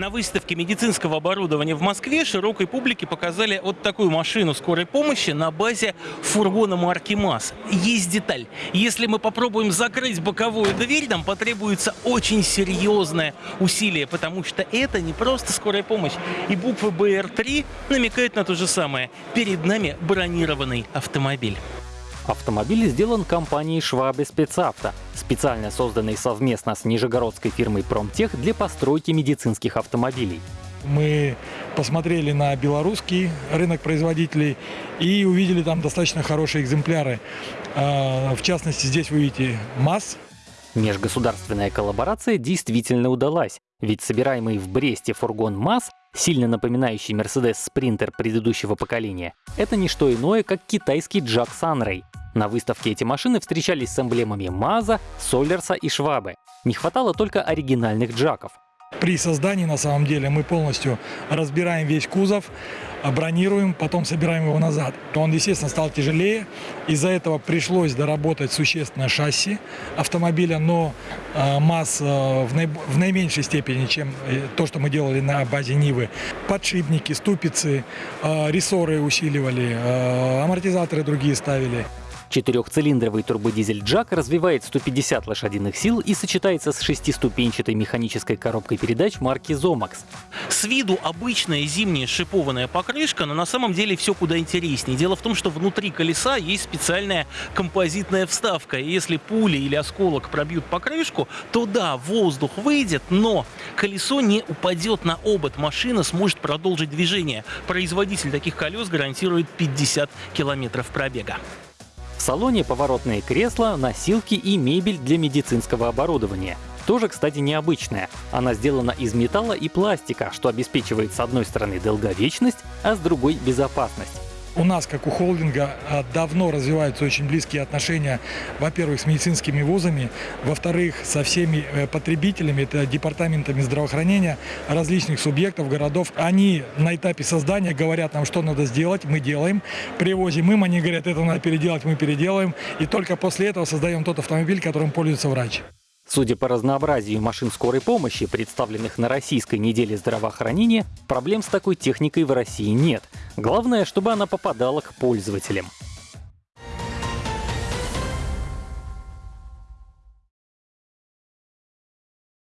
На выставке медицинского оборудования в Москве широкой публике показали вот такую машину скорой помощи на базе фургона марки МАЗ. Есть деталь. Если мы попробуем закрыть боковую дверь, нам потребуется очень серьезное усилие, потому что это не просто скорая помощь. И буква БР-3 намекает на то же самое. Перед нами бронированный автомобиль. Автомобиль сделан компанией Schwabe Спецавто, специально созданной совместно с нижегородской фирмой Промтех для постройки медицинских автомобилей. Мы посмотрели на белорусский рынок производителей и увидели там достаточно хорошие экземпляры. А, в частности, здесь вы видите МАЗ. Межгосударственная коллаборация действительно удалась, ведь собираемый в Бресте фургон МАЗ, сильно напоминающий Mercedes Sprinter предыдущего поколения, это не что иное, как китайский Джак Санрей, на выставке эти машины встречались с эмблемами Маза, Солерса и Швабы. Не хватало только оригинальных джаков. При создании, на самом деле, мы полностью разбираем весь кузов, бронируем, потом собираем его назад. Он, естественно, стал тяжелее. Из-за этого пришлось доработать существенно шасси автомобиля, но э, масс э, в, наи, в наименьшей степени, чем э, то, что мы делали на базе Нивы. Подшипники, ступицы, э, рессоры усиливали, э, амортизаторы другие ставили. Четырехцилиндровый турбодизель Джак развивает 150 лошадиных сил и сочетается с шестиступенчатой механической коробкой передач марки Zomax. С виду обычная зимняя шипованная покрышка, но на самом деле все куда интереснее. Дело в том, что внутри колеса есть специальная композитная вставка. И если пули или осколок пробьют покрышку, то да, воздух выйдет, но колесо не упадет на обод. Машина сможет продолжить движение. Производитель таких колес гарантирует 50 километров пробега. Салоне поворотные кресла, носилки и мебель для медицинского оборудования. Тоже, кстати, необычная. Она сделана из металла и пластика, что обеспечивает с одной стороны долговечность, а с другой — безопасность. У нас, как у холдинга, а, давно развиваются очень близкие отношения, во-первых, с медицинскими вузами, во-вторых, со всеми э, потребителями, это департаментами здравоохранения различных субъектов, городов. Они на этапе создания говорят нам, что надо сделать, мы делаем, привозим им, они говорят, это надо переделать, мы переделаем, и только после этого создаем тот автомобиль, которым пользуется врач. Судя по разнообразию машин скорой помощи, представленных на российской неделе здравоохранения, проблем с такой техникой в России нет. Главное, чтобы она попадала к пользователям.